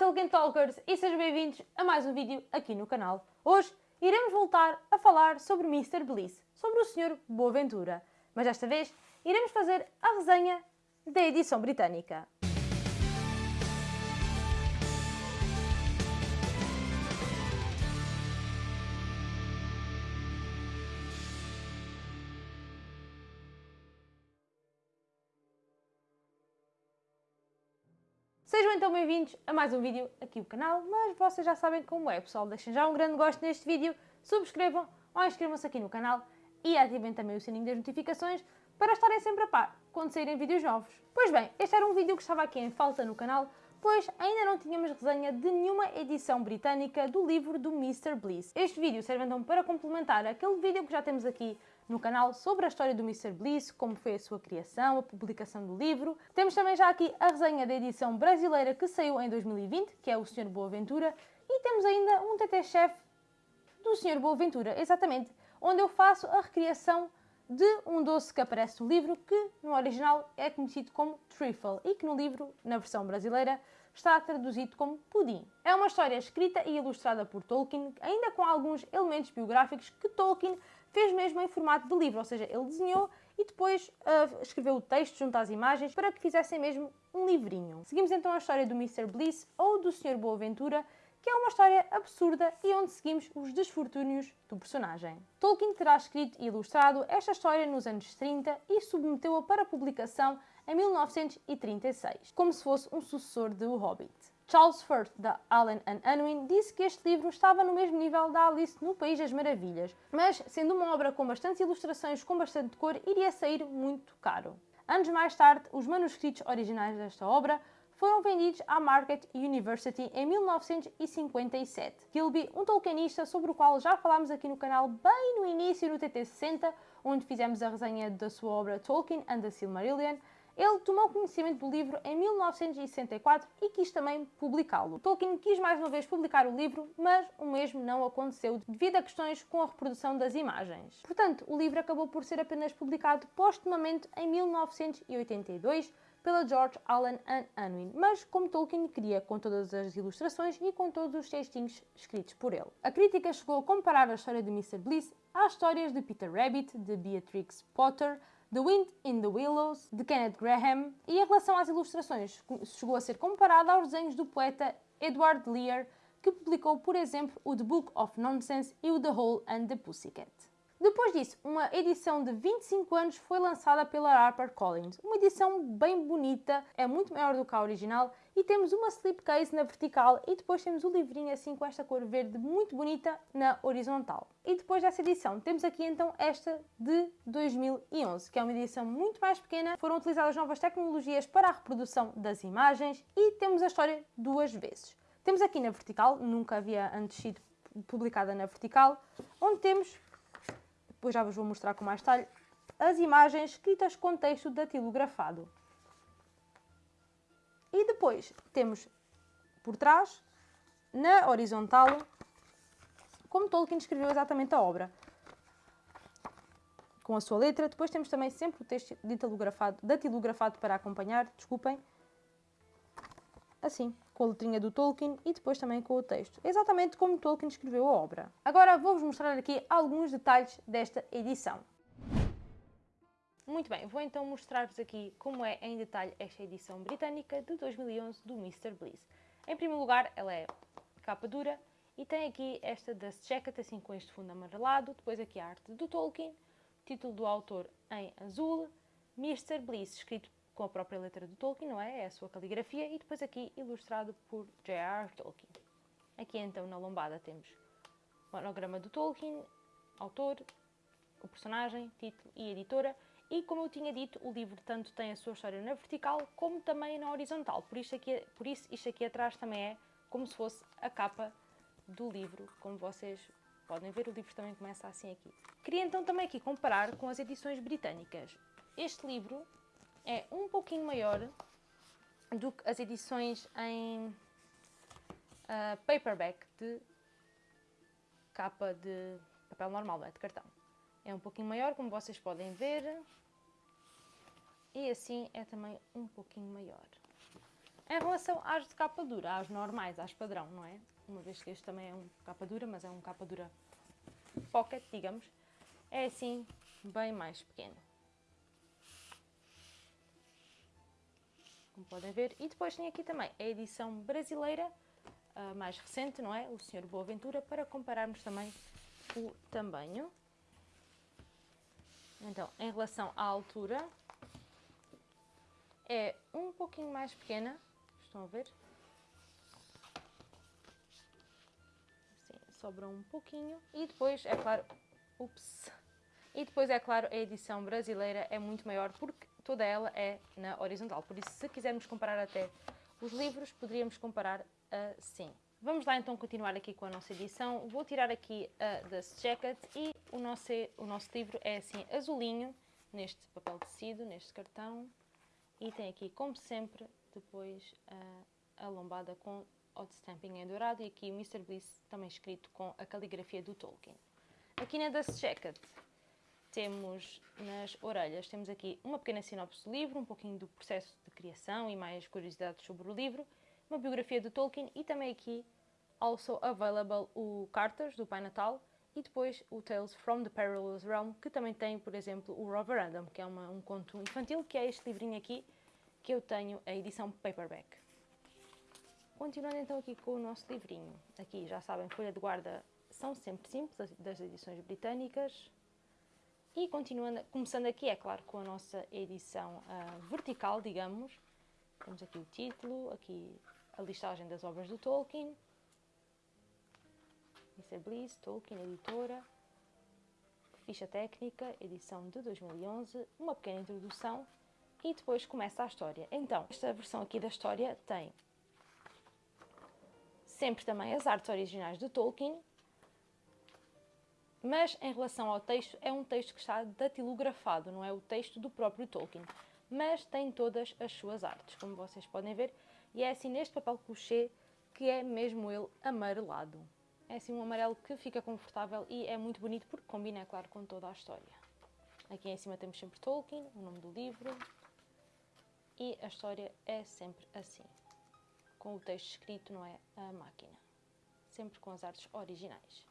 Tolkien Talkers e sejam bem-vindos a mais um vídeo aqui no canal. Hoje iremos voltar a falar sobre Mr. Bliss, sobre o Sr. Boaventura, mas desta vez iremos fazer a resenha da edição britânica. Sejam então bem-vindos a mais um vídeo aqui no canal, mas vocês já sabem como é, pessoal. Deixem já um grande gosto neste vídeo, subscrevam ou inscrevam-se aqui no canal e ativem também o sininho das notificações para estarem sempre a par quando saírem vídeos novos. Pois bem, este era um vídeo que estava aqui em falta no canal, pois ainda não tínhamos resenha de nenhuma edição britânica do livro do Mr. Bliss. Este vídeo serve então para complementar aquele vídeo que já temos aqui no canal sobre a história do Mr. Bliss, como foi a sua criação, a publicação do livro. Temos também já aqui a resenha da edição brasileira que saiu em 2020, que é o Sr. Boaventura, e temos ainda um TT-chefe do Sr. Boaventura, exatamente, onde eu faço a recriação de um doce que aparece no livro, que no original é conhecido como trifle e que no livro, na versão brasileira, está traduzido como pudim. É uma história escrita e ilustrada por Tolkien, ainda com alguns elementos biográficos que Tolkien fez mesmo em formato de livro, ou seja, ele desenhou e depois uh, escreveu o texto junto às imagens para que fizessem mesmo um livrinho. Seguimos então a história do Mr. Bliss ou do Sr. Boaventura, que é uma história absurda e onde seguimos os desfortúnios do personagem. Tolkien terá escrito e ilustrado esta história nos anos 30 e submeteu-a para publicação em 1936, como se fosse um sucessor de O Hobbit. Charles Firth, da Allen and Unwin, disse que este livro estava no mesmo nível da Alice no País das Maravilhas, mas, sendo uma obra com bastantes ilustrações com bastante cor, iria sair muito caro. Anos mais tarde, os manuscritos originais desta obra foram vendidos à Market University em 1957. Gilby, um tolkienista sobre o qual já falámos aqui no canal bem no início do TT60, onde fizemos a resenha da sua obra Tolkien and the Silmarillion, ele tomou conhecimento do livro em 1964 e quis também publicá-lo. Tolkien quis mais uma vez publicar o livro, mas o mesmo não aconteceu devido a questões com a reprodução das imagens. Portanto, o livro acabou por ser apenas publicado postumamente em 1982 pela George Allen Unwin, mas como Tolkien queria com todas as ilustrações e com todos os textinhos escritos por ele. A crítica chegou a comparar a história de Mr. Bliss às histórias de Peter Rabbit, de Beatrix Potter, The Wind in the Willows, de Kenneth Graham, e em relação às ilustrações, chegou a ser comparada aos desenhos do poeta Edward Lear, que publicou, por exemplo, o The Book of Nonsense e o The Hole and the Pussycat. Depois disso, uma edição de 25 anos foi lançada pela HarperCollins. Uma edição bem bonita, é muito maior do que a original e temos uma slipcase na vertical e depois temos o livrinho assim com esta cor verde muito bonita na horizontal. E depois dessa edição temos aqui então esta de 2011, que é uma edição muito mais pequena. Foram utilizadas novas tecnologias para a reprodução das imagens e temos a história duas vezes. Temos aqui na vertical, nunca havia antes sido publicada na vertical, onde temos depois já vos vou mostrar com mais detalhe, as imagens escritas com texto datilografado. E depois temos por trás, na horizontal, como Tolkien escreveu exatamente a obra. Com a sua letra. Depois temos também sempre o texto datilografado, para acompanhar, desculpem. Assim, com a letrinha do Tolkien e depois também com o texto. Exatamente como Tolkien escreveu a obra. Agora vou-vos mostrar aqui alguns detalhes desta edição. Muito bem, vou então mostrar-vos aqui como é em detalhe esta edição britânica de 2011 do Mr. Bliss. Em primeiro lugar, ela é capa dura e tem aqui esta Dust Jacket, assim com este fundo amarelado, depois aqui a arte do Tolkien, título do autor em azul, Mr. Bliss, escrito com a própria letra do Tolkien, não é? É a sua caligrafia, e depois aqui ilustrado por J.R. Tolkien. Aqui então na lombada temos o monograma do Tolkien, autor, o personagem, título e editora, e como eu tinha dito, o livro tanto tem a sua história na vertical como também na horizontal. Por isso, aqui, por isso isto aqui atrás também é como se fosse a capa do livro. Como vocês podem ver, o livro também começa assim aqui. Queria então também aqui comparar com as edições britânicas. Este livro é um pouquinho maior do que as edições em uh, paperback de capa de papel normal, é? de cartão. É um pouquinho maior, como vocês podem ver. E assim é também um pouquinho maior. Em relação às de capa dura, às normais, às padrão, não é? Uma vez que este também é um capa dura, mas é um capa dura pocket, digamos, é assim bem mais pequeno. Como podem ver. E depois tem aqui também a edição brasileira, a mais recente, não é? O Senhor Boaventura, para compararmos também o tamanho. Então, em relação à altura, é um pouquinho mais pequena, estão a ver? Sobra um pouquinho. E depois, é claro, ups, e depois, é claro, a edição brasileira é muito maior porque toda ela é na horizontal. Por isso, se quisermos comparar até os livros, poderíamos comparar assim. Vamos lá então continuar aqui com a nossa edição. Vou tirar aqui a Dust Jacket e o nosso, o nosso livro é assim azulinho, neste papel tecido, neste cartão. E tem aqui, como sempre, depois a, a lombada com hot stamping em dourado e aqui o Mr. Bliss também escrito com a caligrafia do Tolkien. Aqui na Dust Jacket temos nas orelhas, temos aqui uma pequena sinopse do livro, um pouquinho do processo de criação e mais curiosidades sobre o livro uma biografia de Tolkien e também aqui also available o Cartas do Pai Natal e depois o Tales from the Perilous Realm, que também tem, por exemplo, o Roverandom, que é uma, um conto infantil, que é este livrinho aqui, que eu tenho a edição paperback. Continuando então aqui com o nosso livrinho. Aqui, já sabem, folha de guarda são sempre simples, das edições britânicas. E continuando, começando aqui, é claro, com a nossa edição uh, vertical, digamos. Temos aqui o título, aqui a listagem das obras do Tolkien, Mr. Bliss, Tolkien, editora, ficha técnica, edição de 2011, uma pequena introdução e depois começa a história. Então, esta versão aqui da história tem sempre também as artes originais de Tolkien, mas em relação ao texto, é um texto que está datilografado, não é o texto do próprio Tolkien, mas tem todas as suas artes, como vocês podem ver, e é assim neste papel couché que é mesmo ele amarelado. É assim um amarelo que fica confortável e é muito bonito porque combina, é claro, com toda a história. Aqui em cima temos sempre Tolkien, o nome do livro, e a história é sempre assim, com o texto escrito, não é a máquina, sempre com as artes originais.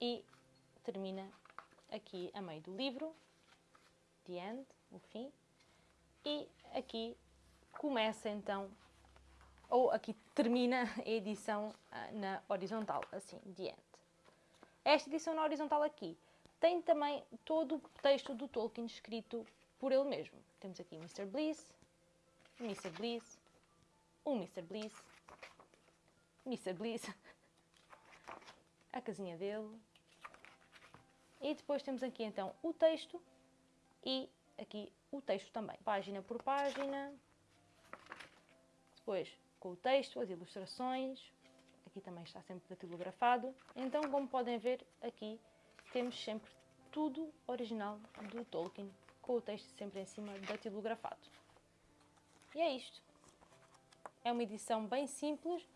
E termina aqui a meio do livro, the end, o fim, e aqui começa então, ou aqui termina a edição ah, na horizontal, assim, the end. Esta edição na horizontal aqui tem também todo o texto do Tolkien escrito por ele mesmo. Temos aqui Mr. Bliss, Mr. Bliss, o Mr. Bliss, Mr. Bliss, a casinha dele. E depois temos aqui então o texto e aqui o texto também, página por página, depois, com o texto, as ilustrações, aqui também está sempre datilografado. Então, como podem ver, aqui temos sempre tudo original do Tolkien, com o texto sempre em cima datilografado. E é isto. É uma edição bem simples,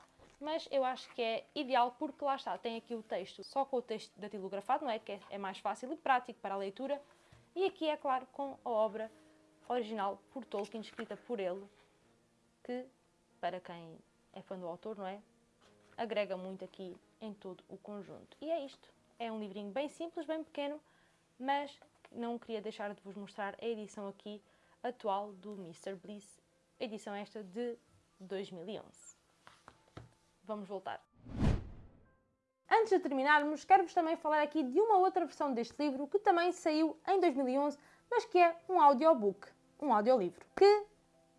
mas eu acho que é ideal porque lá está, tem aqui o texto só com o texto datilografado, não é? Que é mais fácil e prático para a leitura. E aqui, é claro, com a obra original por Tolkien, escrita por ele, que para quem é fã do autor, não é? Agrega muito aqui em todo o conjunto. E é isto. É um livrinho bem simples, bem pequeno, mas não queria deixar de vos mostrar a edição aqui atual do Mr. Bliss, edição esta de 2011. Vamos voltar. Antes de terminarmos, quero-vos também falar aqui de uma outra versão deste livro que também saiu em 2011, mas que é um audiobook, um audiolivro, que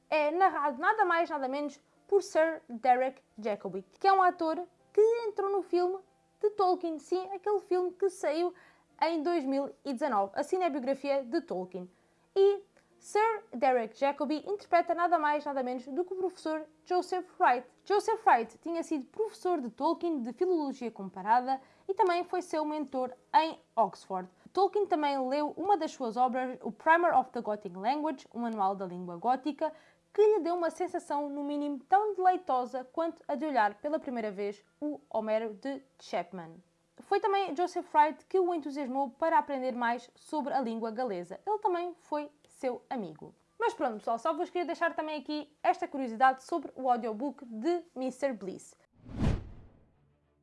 é narrado nada mais nada menos por Sir Derek Jacobi, que é um ator que entrou no filme de Tolkien, sim, aquele filme que saiu em 2019, a cinebiografia de Tolkien. E Sir Derek Jacobi interpreta nada mais nada menos do que o professor Joseph Wright. Joseph Wright tinha sido professor de Tolkien de Filologia Comparada e também foi seu mentor em Oxford. Tolkien também leu uma das suas obras, o Primer of the Gothic Language, um manual da língua gótica, que lhe deu uma sensação, no mínimo, tão deleitosa quanto a de olhar pela primeira vez o Homero de Chapman. Foi também Joseph Wright que o entusiasmou para aprender mais sobre a língua galesa. Ele também foi seu amigo. Mas pronto, pessoal, só vos queria deixar também aqui esta curiosidade sobre o audiobook de Mr. Bliss.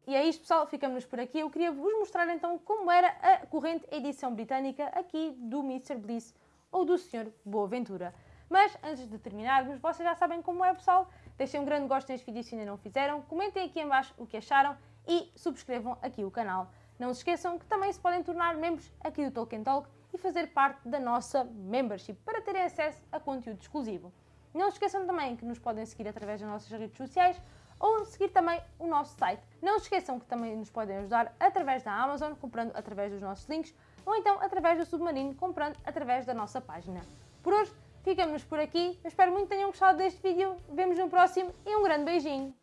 E é isto, pessoal, ficamos por aqui. Eu queria vos mostrar então como era a corrente edição britânica aqui do Mr. Bliss ou do Sr. Boaventura. Mas antes de terminarmos, vocês já sabem como é, pessoal. Deixem um grande gosto neste vídeo se ainda não fizeram. Comentem aqui em baixo o que acharam e subscrevam aqui o canal. Não se esqueçam que também se podem tornar membros aqui do Tolkien Talk e fazer parte da nossa membership para terem acesso a conteúdo exclusivo. Não se esqueçam também que nos podem seguir através das nossas redes sociais ou seguir também o nosso site. Não se esqueçam que também nos podem ajudar através da Amazon, comprando através dos nossos links, ou então através do Submarino, comprando através da nossa página. Por hoje, ficamos por aqui. Eu espero muito que tenham gostado deste vídeo. Vemos no próximo e um grande beijinho!